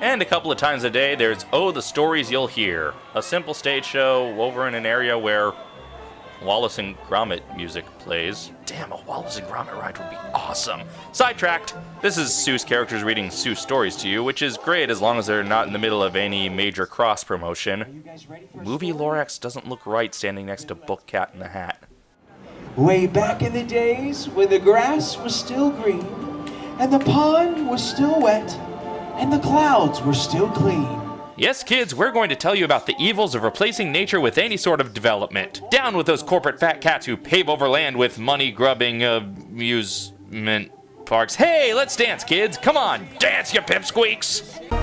And a couple of times a day, there's Oh, the Stories You'll Hear, a simple stage show over in an area where Wallace and Gromit music plays. Damn, a Wallace and Gromit ride would be awesome. Sidetracked. This is Seuss characters reading Seuss stories to you, which is great as long as they're not in the middle of any major cross promotion. Movie Lorax doesn't look right standing next to Book Cat in the Hat. Way back in the days when the grass was still green, and the pond was still wet, and the clouds were still clean. Yes, kids, we're going to tell you about the evils of replacing nature with any sort of development. Down with those corporate fat cats who pave over land with money grubbing amusement parks. Hey, let's dance, kids. Come on, dance, you pipsqueaks.